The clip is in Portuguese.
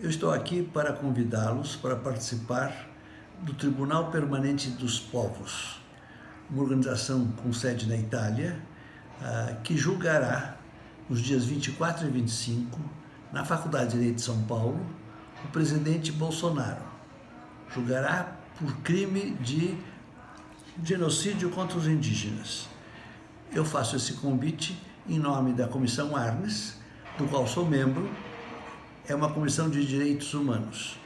Eu estou aqui para convidá-los para participar do Tribunal Permanente dos Povos, uma organização com sede na Itália, ah, que julgará nos dias 24 e 25, na Faculdade de Direito de São Paulo, o presidente Bolsonaro. Julgará por crime de genocídio contra os indígenas. Eu faço esse convite em nome da Comissão Arnes, do qual sou membro, é uma comissão de direitos humanos.